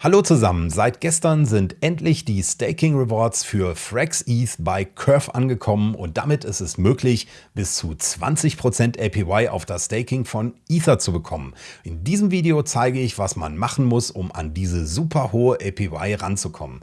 Hallo zusammen, seit gestern sind endlich die Staking Rewards für Frax ETH bei Curve angekommen und damit ist es möglich, bis zu 20% APY auf das Staking von Ether zu bekommen. In diesem Video zeige ich, was man machen muss, um an diese super hohe APY ranzukommen.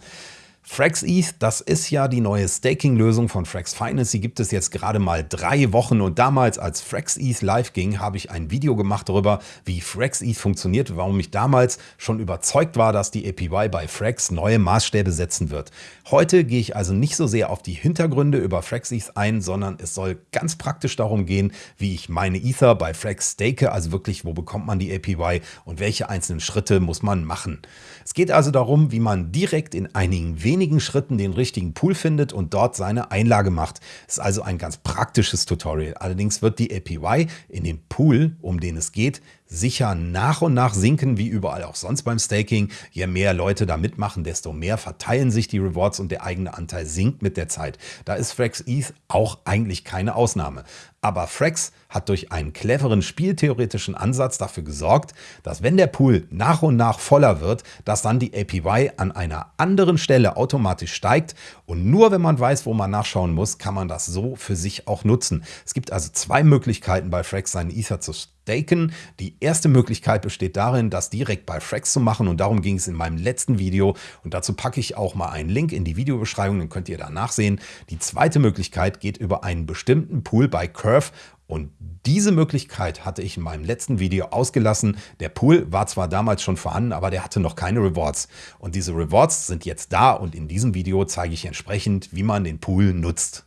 FraxETH, das ist ja die neue Staking-Lösung von Frax Finance. Die gibt es jetzt gerade mal drei Wochen und damals, als FraxETH live ging, habe ich ein Video gemacht darüber, wie FraxETH funktioniert, warum ich damals schon überzeugt war, dass die APY bei Frax neue Maßstäbe setzen wird. Heute gehe ich also nicht so sehr auf die Hintergründe über FraxETH ein, sondern es soll ganz praktisch darum gehen, wie ich meine Ether bei Frax stake, also wirklich, wo bekommt man die APY und welche einzelnen Schritte muss man machen. Es geht also darum, wie man direkt in einigen wenigen wenigen Schritten den richtigen Pool findet und dort seine Einlage macht. Ist also ein ganz praktisches Tutorial. Allerdings wird die APY in dem Pool, um den es geht, sicher nach und nach sinken, wie überall auch sonst beim Staking. Je mehr Leute da mitmachen, desto mehr verteilen sich die Rewards und der eigene Anteil sinkt mit der Zeit. Da ist Frax ETH auch eigentlich keine Ausnahme. Aber Frax hat durch einen cleveren spieltheoretischen Ansatz dafür gesorgt, dass wenn der Pool nach und nach voller wird, dass dann die APY an einer anderen Stelle automatisch steigt und nur wenn man weiß, wo man nachschauen muss, kann man das so für sich auch nutzen. Es gibt also zwei Möglichkeiten bei Frax seinen Ether zu staken. Die erste Möglichkeit besteht darin, das direkt bei Frax zu machen und darum ging es in meinem letzten Video und dazu packe ich auch mal einen Link in die Videobeschreibung, dann könnt ihr da nachsehen. Die zweite Möglichkeit geht über einen bestimmten Pool bei Curve und diese Möglichkeit hatte ich in meinem letzten Video ausgelassen. Der Pool war zwar damals schon vorhanden, aber der hatte noch keine Rewards. Und diese Rewards sind jetzt da und in diesem Video zeige ich entsprechend, wie man den Pool nutzt.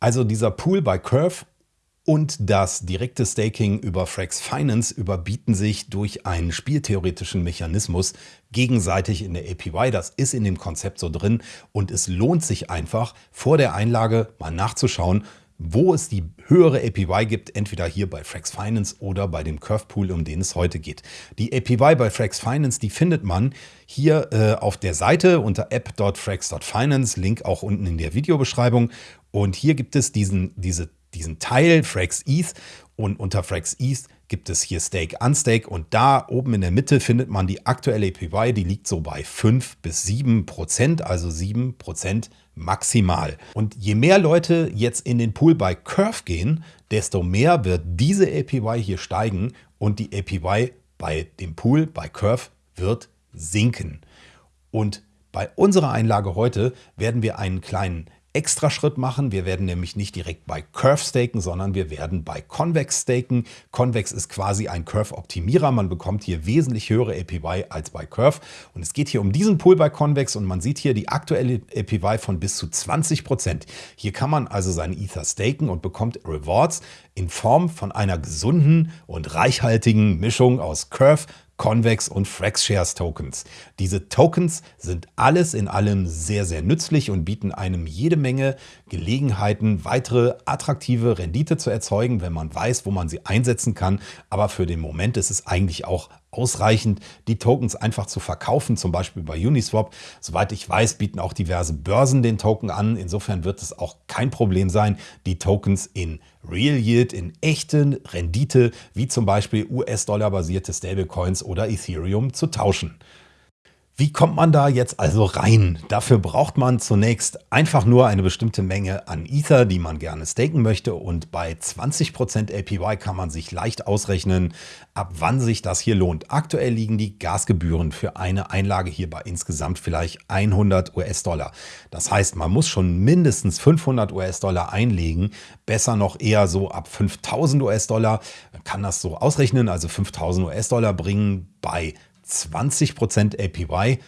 Also dieser Pool bei Curve und das direkte Staking über Frax Finance überbieten sich durch einen spieltheoretischen Mechanismus gegenseitig in der APY. Das ist in dem Konzept so drin und es lohnt sich einfach vor der Einlage mal nachzuschauen, wo es die höhere APY gibt, entweder hier bei Frax Finance oder bei dem Curve Pool, um den es heute geht. Die APY bei Frax Finance, die findet man hier äh, auf der Seite unter app.frax.finance, Link auch unten in der Videobeschreibung. Und hier gibt es diesen, diese diesen Teil Frax ETH und unter Frax ETH gibt es hier Stake Unstake und da oben in der Mitte findet man die aktuelle APY, die liegt so bei 5 bis 7 Prozent, also 7 Prozent maximal. Und je mehr Leute jetzt in den Pool bei Curve gehen, desto mehr wird diese APY hier steigen und die APY bei dem Pool bei Curve wird sinken. Und bei unserer Einlage heute werden wir einen kleinen extra Schritt machen. Wir werden nämlich nicht direkt bei Curve staken, sondern wir werden bei Convex staken. Convex ist quasi ein Curve-Optimierer. Man bekommt hier wesentlich höhere APY als bei Curve. Und es geht hier um diesen Pool bei Convex und man sieht hier die aktuelle APY von bis zu 20%. Prozent. Hier kann man also seinen Ether staken und bekommt Rewards in Form von einer gesunden und reichhaltigen Mischung aus Curve, Convex und FraxShares Tokens. Diese Tokens sind alles in allem sehr, sehr nützlich und bieten einem jede Menge Gelegenheiten, weitere attraktive Rendite zu erzeugen, wenn man weiß, wo man sie einsetzen kann. Aber für den Moment ist es eigentlich auch ausreichend, die Tokens einfach zu verkaufen, zum Beispiel bei Uniswap. Soweit ich weiß, bieten auch diverse Börsen den Token an. Insofern wird es auch kein Problem sein, die Tokens in Real Yield, in echten Rendite, wie zum Beispiel US-Dollar-basierte Stablecoins oder Ethereum zu tauschen. Wie kommt man da jetzt also rein? Dafür braucht man zunächst einfach nur eine bestimmte Menge an Ether, die man gerne staken möchte. Und bei 20% APY kann man sich leicht ausrechnen, ab wann sich das hier lohnt. Aktuell liegen die Gasgebühren für eine Einlage hier bei insgesamt vielleicht 100 US-Dollar. Das heißt, man muss schon mindestens 500 US-Dollar einlegen. Besser noch eher so ab 5000 US-Dollar. Man kann das so ausrechnen, also 5000 US-Dollar bringen bei 20% APY,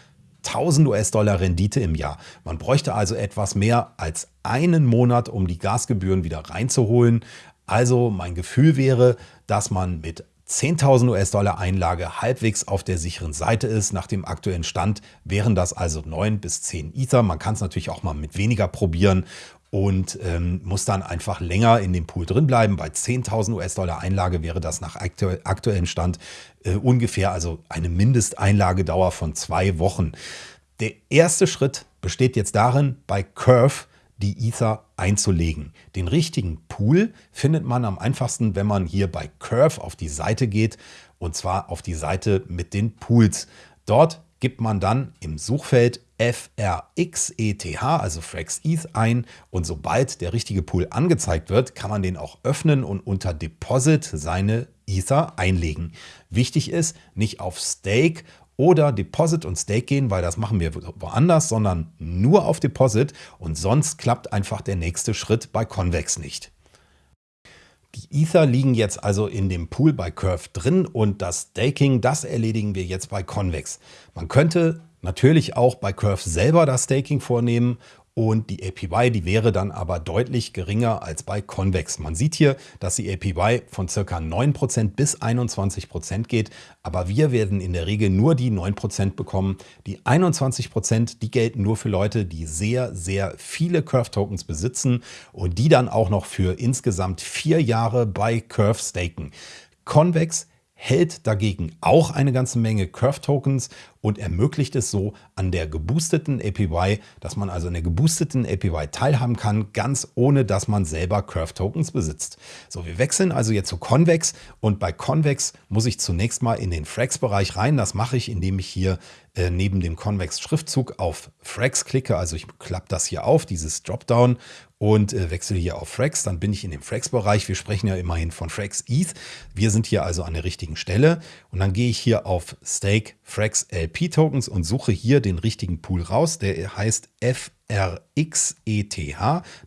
1000 US-Dollar Rendite im Jahr. Man bräuchte also etwas mehr als einen Monat, um die Gasgebühren wieder reinzuholen. Also mein Gefühl wäre, dass man mit 10.000 US-Dollar Einlage halbwegs auf der sicheren Seite ist. Nach dem aktuellen Stand wären das also 9 bis 10 Ether. Man kann es natürlich auch mal mit weniger probieren und ähm, muss dann einfach länger in dem Pool drin bleiben. Bei 10.000 US-Dollar Einlage wäre das nach aktu aktuellem Stand äh, ungefähr also eine Mindesteinlagedauer von zwei Wochen. Der erste Schritt besteht jetzt darin, bei Curve die Ether einzulegen. Den richtigen Pool findet man am einfachsten, wenn man hier bei Curve auf die Seite geht und zwar auf die Seite mit den Pools. Dort gibt man dann im Suchfeld FRXETH, also Frax ETH ein und sobald der richtige Pool angezeigt wird, kann man den auch öffnen und unter Deposit seine Ether einlegen. Wichtig ist, nicht auf Stake oder Deposit und Stake gehen, weil das machen wir woanders, sondern nur auf Deposit und sonst klappt einfach der nächste Schritt bei Convex nicht. Die Ether liegen jetzt also in dem Pool bei Curve drin und das Staking, das erledigen wir jetzt bei Convex. Man könnte natürlich auch bei Curve selber das Staking vornehmen und die APY, die wäre dann aber deutlich geringer als bei Convex. Man sieht hier, dass die APY von ca. 9% bis 21% geht, aber wir werden in der Regel nur die 9% bekommen. Die 21%, die gelten nur für Leute, die sehr, sehr viele Curve-Tokens besitzen und die dann auch noch für insgesamt vier Jahre bei Curve staken. Convex hält dagegen auch eine ganze Menge Curve-Tokens und ermöglicht es so an der geboosteten APY, dass man also an der geboosteten APY teilhaben kann, ganz ohne dass man selber Curve-Tokens besitzt. So, wir wechseln also jetzt zu Convex und bei Convex muss ich zunächst mal in den Frax-Bereich rein. Das mache ich, indem ich hier äh, neben dem Convex-Schriftzug auf Frax klicke. Also ich klappe das hier auf, dieses Dropdown und äh, wechsle hier auf Frax. Dann bin ich in dem Frax-Bereich. Wir sprechen ja immerhin von Frax ETH. Wir sind hier also an der richtigen Stelle. Und dann gehe ich hier auf Stake Frax LP-Tokens und suche hier den richtigen Pool raus. Der heißt FRXETH.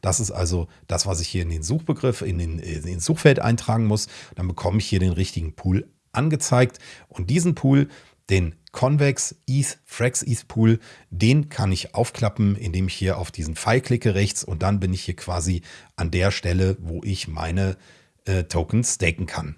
Das ist also das, was ich hier in den Suchbegriff, in den, in den Suchfeld eintragen muss. Dann bekomme ich hier den richtigen Pool angezeigt. Und diesen Pool, den Convex ETH Frax ETH Pool, den kann ich aufklappen, indem ich hier auf diesen Pfeil klicke rechts und dann bin ich hier quasi an der Stelle, wo ich meine äh, Tokens staken kann.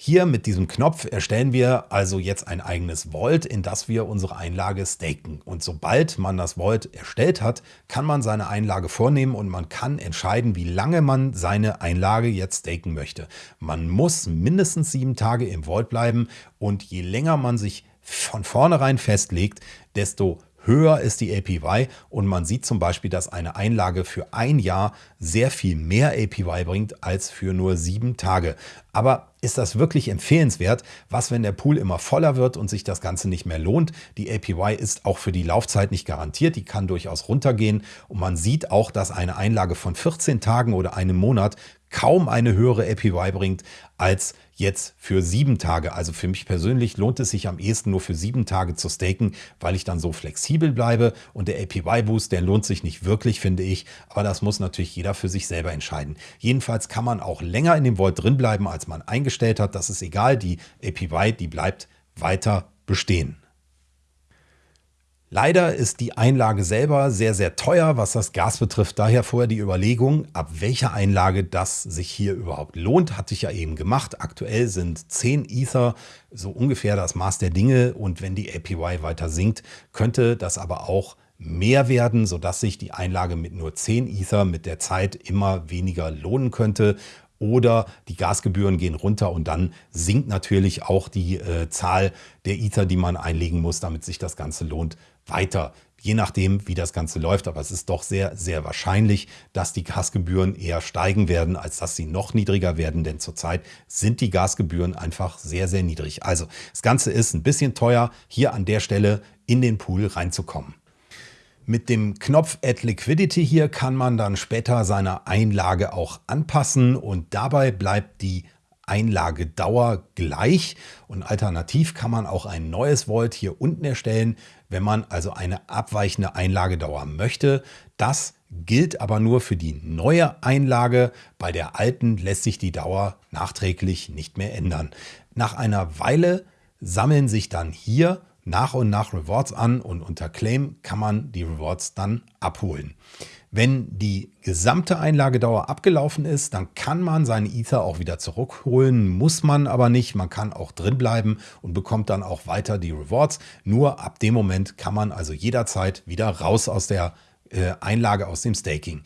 Hier mit diesem Knopf erstellen wir also jetzt ein eigenes Vault, in das wir unsere Einlage staken. Und sobald man das Vault erstellt hat, kann man seine Einlage vornehmen und man kann entscheiden, wie lange man seine Einlage jetzt staken möchte. Man muss mindestens sieben Tage im Vault bleiben und je länger man sich von vornherein festlegt, desto höher ist die APY und man sieht zum Beispiel, dass eine Einlage für ein Jahr sehr viel mehr APY bringt als für nur sieben Tage. Aber ist das wirklich empfehlenswert? Was, wenn der Pool immer voller wird und sich das Ganze nicht mehr lohnt? Die APY ist auch für die Laufzeit nicht garantiert, die kann durchaus runtergehen und man sieht auch, dass eine Einlage von 14 Tagen oder einem Monat kaum eine höhere APY bringt als jetzt für sieben Tage. Also für mich persönlich lohnt es sich am ehesten nur für sieben Tage zu staken, weil ich dann so flexibel bleibe und der APY-Boost, der lohnt sich nicht wirklich, finde ich. Aber das muss natürlich jeder für sich selber entscheiden. Jedenfalls kann man auch länger in dem Vault drin bleiben, als man eingestellt hat. Das ist egal, die APY, die bleibt weiter bestehen. Leider ist die Einlage selber sehr, sehr teuer, was das Gas betrifft. Daher vorher die Überlegung, ab welcher Einlage das sich hier überhaupt lohnt, hatte ich ja eben gemacht. Aktuell sind 10 Ether so ungefähr das Maß der Dinge und wenn die APY weiter sinkt, könnte das aber auch mehr werden, sodass sich die Einlage mit nur 10 Ether mit der Zeit immer weniger lohnen könnte oder die Gasgebühren gehen runter und dann sinkt natürlich auch die äh, Zahl der Ether, die man einlegen muss, damit sich das Ganze lohnt, weiter. Je nachdem, wie das Ganze läuft. Aber es ist doch sehr, sehr wahrscheinlich, dass die Gasgebühren eher steigen werden, als dass sie noch niedriger werden. Denn zurzeit sind die Gasgebühren einfach sehr, sehr niedrig. Also das Ganze ist ein bisschen teuer, hier an der Stelle in den Pool reinzukommen. Mit dem Knopf Add Liquidity hier kann man dann später seine Einlage auch anpassen und dabei bleibt die Einlagedauer gleich und alternativ kann man auch ein neues Vault hier unten erstellen, wenn man also eine abweichende Einlagedauer möchte. Das gilt aber nur für die neue Einlage. Bei der alten lässt sich die Dauer nachträglich nicht mehr ändern. Nach einer Weile sammeln sich dann hier nach und nach Rewards an und unter Claim kann man die Rewards dann abholen. Wenn die gesamte Einlagedauer abgelaufen ist, dann kann man seine Ether auch wieder zurückholen, muss man aber nicht. Man kann auch drin bleiben und bekommt dann auch weiter die Rewards. Nur ab dem Moment kann man also jederzeit wieder raus aus der äh, Einlage, aus dem Staking.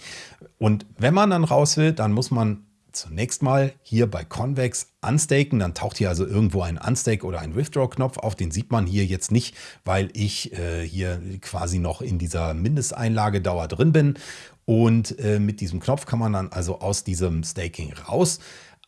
Und wenn man dann raus will, dann muss man zunächst mal hier bei Convex unstaken. Dann taucht hier also irgendwo ein Unstake oder ein Withdraw-Knopf auf. Den sieht man hier jetzt nicht, weil ich äh, hier quasi noch in dieser Mindesteinlagedauer drin bin. Und äh, mit diesem Knopf kann man dann also aus diesem Staking raus.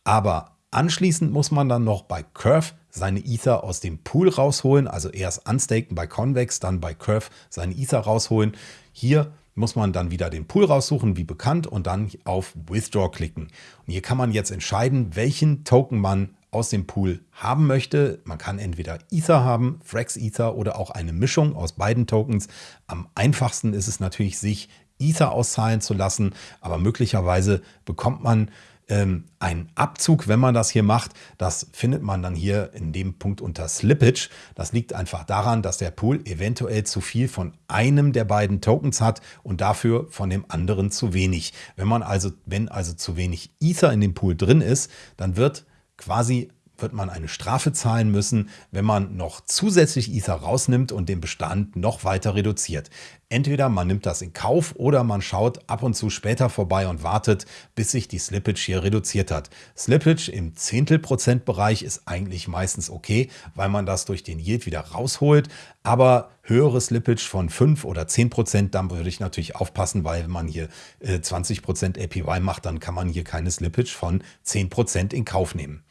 Aber anschließend muss man dann noch bei Curve seine Ether aus dem Pool rausholen, also erst unstaken bei Convex, dann bei Curve seine Ether rausholen. Hier muss man dann wieder den Pool raussuchen, wie bekannt, und dann auf Withdraw klicken. Und hier kann man jetzt entscheiden, welchen Token man aus dem Pool haben möchte. Man kann entweder Ether haben, Frax Ether oder auch eine Mischung aus beiden Tokens. Am einfachsten ist es natürlich, sich Ether auszahlen zu lassen, aber möglicherweise bekommt man ähm, einen Abzug, wenn man das hier macht. Das findet man dann hier in dem Punkt unter Slippage. Das liegt einfach daran, dass der Pool eventuell zu viel von einem der beiden Tokens hat und dafür von dem anderen zu wenig. Wenn man also, wenn also zu wenig Ether in dem Pool drin ist, dann wird quasi wird man eine Strafe zahlen müssen, wenn man noch zusätzlich Ether rausnimmt und den Bestand noch weiter reduziert. Entweder man nimmt das in Kauf oder man schaut ab und zu später vorbei und wartet, bis sich die Slippage hier reduziert hat. Slippage im Zehntelprozentbereich ist eigentlich meistens okay, weil man das durch den Yield wieder rausholt. Aber höhere Slippage von 5 oder 10 Prozent, dann würde ich natürlich aufpassen, weil wenn man hier 20 äh, Prozent APY macht, dann kann man hier keine Slippage von 10 Prozent in Kauf nehmen.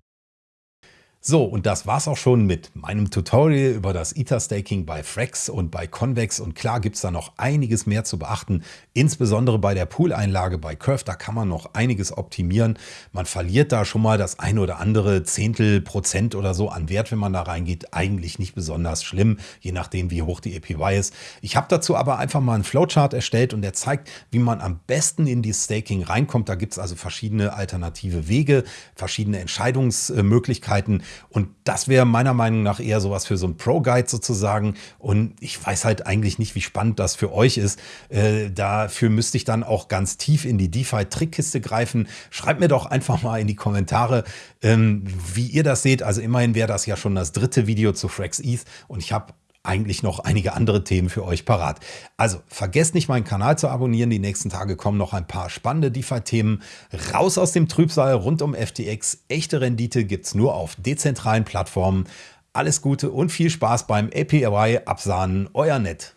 So, und das war's auch schon mit meinem Tutorial über das Ether-Staking bei Frax und bei Convex. Und klar gibt's da noch einiges mehr zu beachten, insbesondere bei der Pool-Einlage bei Curve. Da kann man noch einiges optimieren. Man verliert da schon mal das ein oder andere Zehntel Prozent oder so an Wert, wenn man da reingeht. Eigentlich nicht besonders schlimm, je nachdem, wie hoch die APY ist. Ich habe dazu aber einfach mal einen Flowchart erstellt und der zeigt, wie man am besten in die Staking reinkommt. Da gibt's also verschiedene alternative Wege, verschiedene Entscheidungsmöglichkeiten. Und das wäre meiner Meinung nach eher sowas für so ein Pro-Guide sozusagen. Und ich weiß halt eigentlich nicht, wie spannend das für euch ist. Äh, dafür müsste ich dann auch ganz tief in die DeFi-Trickkiste greifen. Schreibt mir doch einfach mal in die Kommentare, ähm, wie ihr das seht. Also immerhin wäre das ja schon das dritte Video zu Frax ETH und ich habe eigentlich noch einige andere Themen für euch parat. Also vergesst nicht, meinen Kanal zu abonnieren. Die nächsten Tage kommen noch ein paar spannende DeFi-Themen. Raus aus dem Trübsal rund um FTX. Echte Rendite gibt es nur auf dezentralen Plattformen. Alles Gute und viel Spaß beim APY absahnen. Euer Nett.